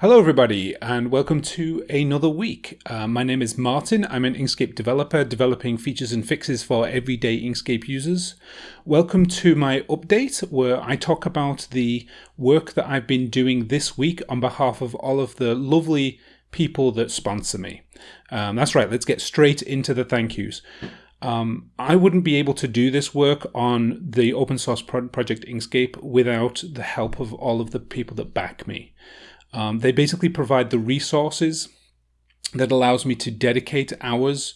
Hello, everybody, and welcome to another week. Uh, my name is Martin. I'm an Inkscape developer developing features and fixes for everyday Inkscape users. Welcome to my update where I talk about the work that I've been doing this week on behalf of all of the lovely people that sponsor me. Um, that's right, let's get straight into the thank yous. Um, I wouldn't be able to do this work on the open source pro project Inkscape without the help of all of the people that back me. Um, they basically provide the resources that allows me to dedicate hours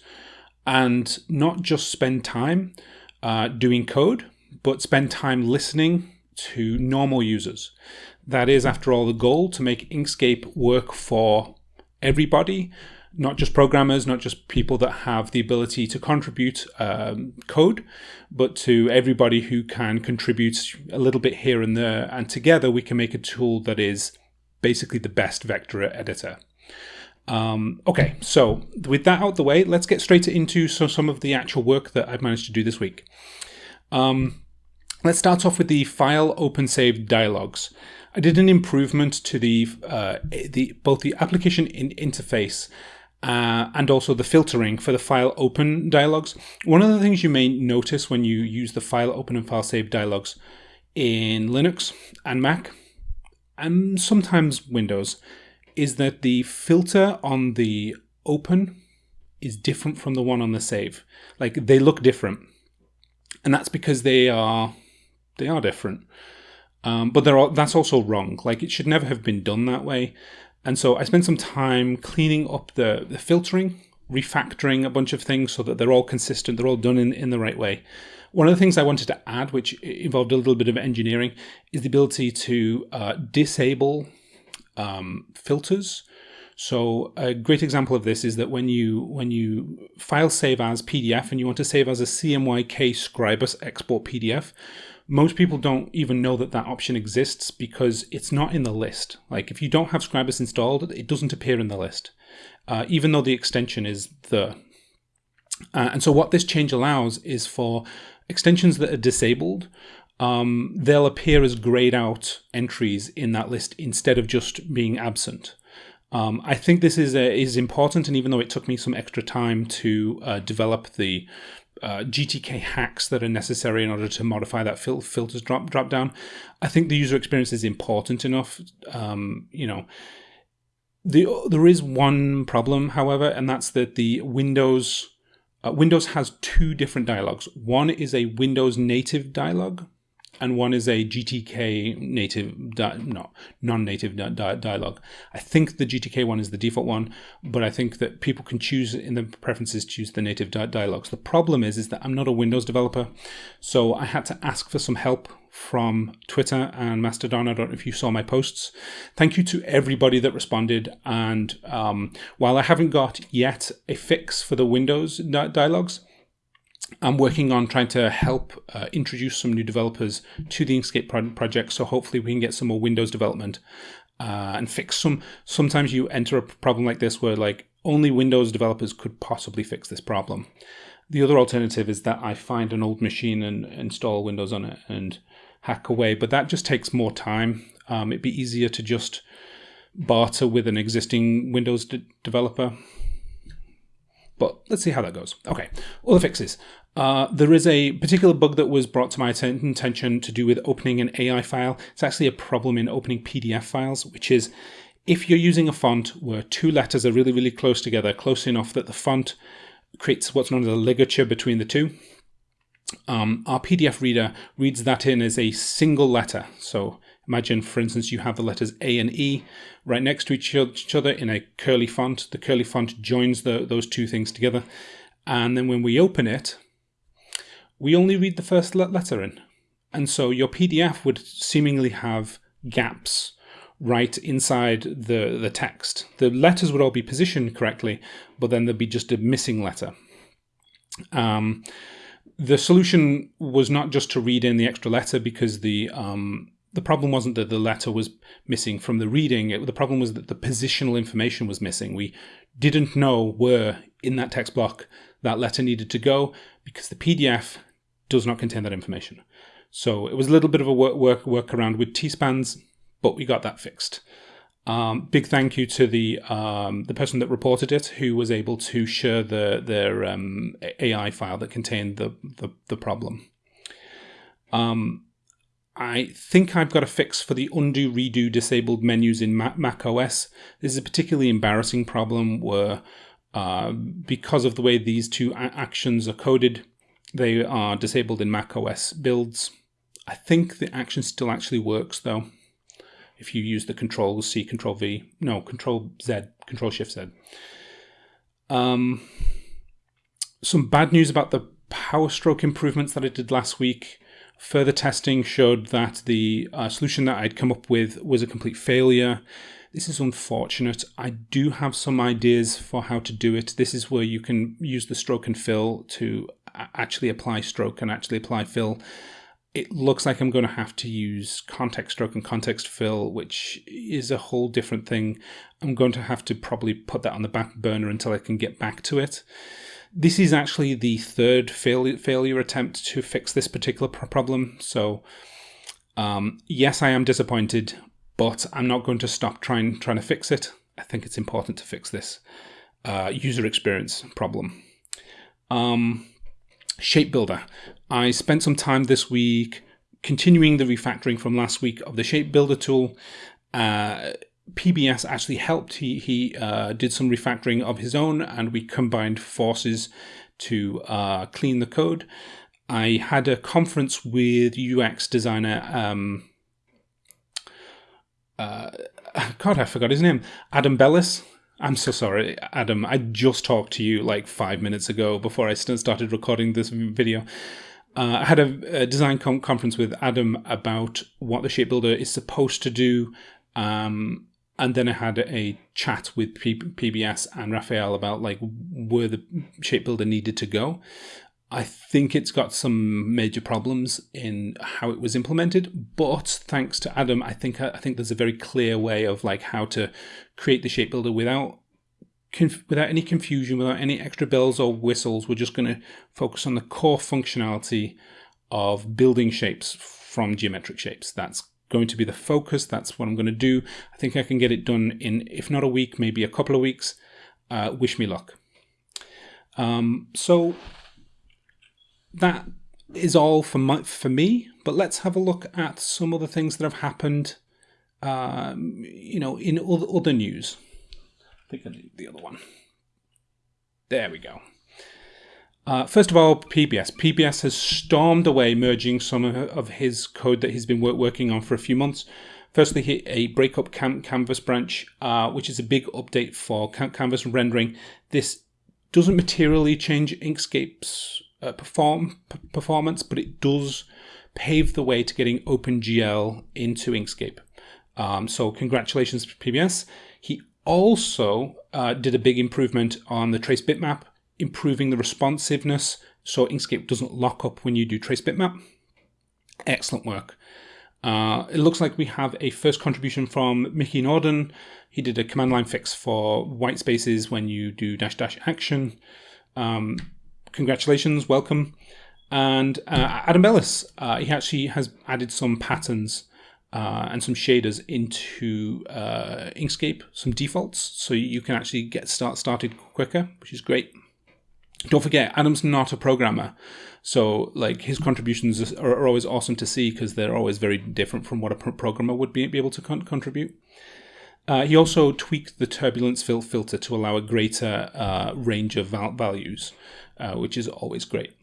and not just spend time uh, doing code, but spend time listening to normal users. That is, after all, the goal to make Inkscape work for everybody, not just programmers, not just people that have the ability to contribute um, code, but to everybody who can contribute a little bit here and there. And together we can make a tool that is basically the best vector editor. Um, okay, so with that out the way, let's get straight into so, some of the actual work that I've managed to do this week. Um, let's start off with the file open save dialogues. I did an improvement to the, uh, the both the application in interface uh, and also the filtering for the file open dialogues. One of the things you may notice when you use the file open and file save dialogues in Linux and Mac and sometimes Windows, is that the filter on the open is different from the one on the save. Like they look different, and that's because they are they are different. Um, but they're that's also wrong. Like it should never have been done that way. And so I spent some time cleaning up the, the filtering, refactoring a bunch of things so that they're all consistent, they're all done in, in the right way. One of the things I wanted to add, which involved a little bit of engineering, is the ability to uh, disable um, filters. So a great example of this is that when you when you file save as PDF and you want to save as a CMYK Scribus export PDF, most people don't even know that that option exists because it's not in the list. Like if you don't have Scribus installed, it doesn't appear in the list, uh, even though the extension is there. Uh, and so what this change allows is for extensions that are disabled, um, they'll appear as grayed out entries in that list instead of just being absent. Um, I think this is a, is important, and even though it took me some extra time to uh, develop the uh, GTK hacks that are necessary in order to modify that fil filters drop drop down, I think the user experience is important enough. Um, you know, the there is one problem, however, and that's that the Windows uh, Windows has two different dialogues. One is a Windows native dialogue, and one is a GTK native, no, non-native di- di- dialogue. I think the GTK one is the default one, but I think that people can choose in the preferences choose the native di- dialogues. The problem is, is that I'm not a Windows developer, so I had to ask for some help from Twitter and Mastodon. I don't know if you saw my posts. Thank you to everybody that responded. And um, while I haven't got yet a fix for the Windows di- dialogues, I'm working on trying to help uh, introduce some new developers to the Inkscape pro project. So hopefully we can get some more Windows development uh, and fix some. Sometimes you enter a problem like this where like only Windows developers could possibly fix this problem. The other alternative is that I find an old machine and install Windows on it and hack away, but that just takes more time. Um, it'd be easier to just barter with an existing Windows de developer. But let's see how that goes. Okay, all the fixes. Uh, there is a particular bug that was brought to my attention to do with opening an AI file. It's actually a problem in opening PDF files, which is if you're using a font where two letters are really, really close together, close enough that the font creates what's known as a ligature between the two, um, our PDF reader reads that in as a single letter. So imagine, for instance, you have the letters A and E right next to each other in a curly font. The curly font joins the, those two things together. And then when we open it, we only read the first letter in. And so your PDF would seemingly have gaps right inside the, the text. The letters would all be positioned correctly, but then there'd be just a missing letter. Um, the solution was not just to read in the extra letter because the um, the problem wasn't that the letter was missing from the reading. It, the problem was that the positional information was missing. We didn't know where in that text block that letter needed to go because the PDF does not contain that information. So it was a little bit of a work work workaround with T-spans, but we got that fixed. Um, big thank you to the um, the person that reported it, who was able to share the their um, AI file that contained the the, the problem. Um, I think I've got a fix for the undo redo disabled menus in Mac OS. This is a particularly embarrassing problem where, uh, because of the way these two actions are coded, they are disabled in Mac OS builds. I think the action still actually works though if you use the Control C, Control V, no, Control Z, Control Shift Z. Um, some bad news about the power stroke improvements that I did last week. Further testing showed that the uh, solution that I'd come up with was a complete failure. This is unfortunate. I do have some ideas for how to do it. This is where you can use the stroke and fill to actually apply stroke and actually apply fill it looks like I'm going to have to use context stroke and context fill, which is a whole different thing. I'm going to have to probably put that on the back burner until I can get back to it. This is actually the third fail failure attempt to fix this particular problem. So, um, yes, I am disappointed, but I'm not going to stop trying trying to fix it. I think it's important to fix this uh, user experience problem. Um, Shape Builder. I spent some time this week continuing the refactoring from last week of the Shape Builder tool. Uh, PBS actually helped. He, he uh, did some refactoring of his own, and we combined forces to uh, clean the code. I had a conference with UX designer. Um, uh, God, I forgot his name. Adam Belis. I'm so sorry, Adam. I just talked to you like five minutes ago before I started recording this video. Uh, I had a, a design com- conference with Adam about what the shape builder is supposed to do. Um, and then I had a chat with P- PBS and Raphael about like where the shape builder needed to go. I think it's got some major problems in how it was implemented, but thanks to Adam, I think I think there's a very clear way of like how to create the shape builder without without any confusion, without any extra bells or whistles. We're just going to focus on the core functionality of building shapes from geometric shapes. That's going to be the focus. That's what I'm going to do. I think I can get it done in, if not a week, maybe a couple of weeks. Uh, wish me luck. Um, so that is all for my, for me. But let's have a look at some of the things that have happened. Um, you know, in other, other news. I think I need the other one. There we go. Uh, first of all, PBS. PBS has stormed away, merging some of his code that he's been work- working on for a few months. Firstly, a breakup cam- canvas branch, uh, which is a big update for cam- canvas rendering. This doesn't materially change Inkscape's uh, perform performance, but it does pave the way to getting OpenGL into Inkscape. Um, so congratulations PBS. He also uh, did a big improvement on the trace bitmap, improving the responsiveness so Inkscape doesn't lock up when you do trace bitmap. Excellent work. Uh, it looks like we have a first contribution from Mickey Norden. He did a command line fix for white spaces when you do dash dash action. Um, congratulations, welcome. And uh, Adam Belis, uh, he actually has added some patterns uh, and some shaders into uh, Inkscape, some defaults, so you can actually get start started quicker, which is great. Don't forget, Adam's not a programmer, so like his contributions are, are always awesome to see because they're always very different from what a programmer would be, be able to con- contribute. Uh, he also tweaked the turbulence fil- filter to allow a greater uh, range of val- values, uh, which is always great.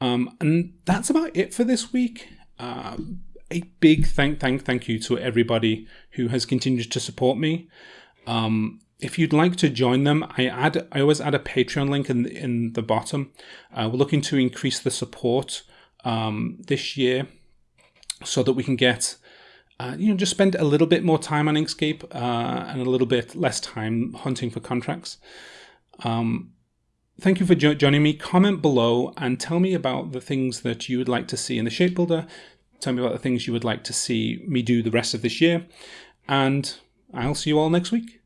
Um, and that's about it for this week. Uh, a big thank thank thank you to everybody who has continued to support me. Um, if you'd like to join them, I add I always add a Patreon link in the, in the bottom. Uh, we're looking to increase the support um, this year so that we can get uh, you know just spend a little bit more time on Inkscape uh, and a little bit less time hunting for contracts. Um, thank you for jo- joining me. Comment below and tell me about the things that you would like to see in the Shape Builder Tell me about the things you would like to see me do the rest of this year. And I'll see you all next week.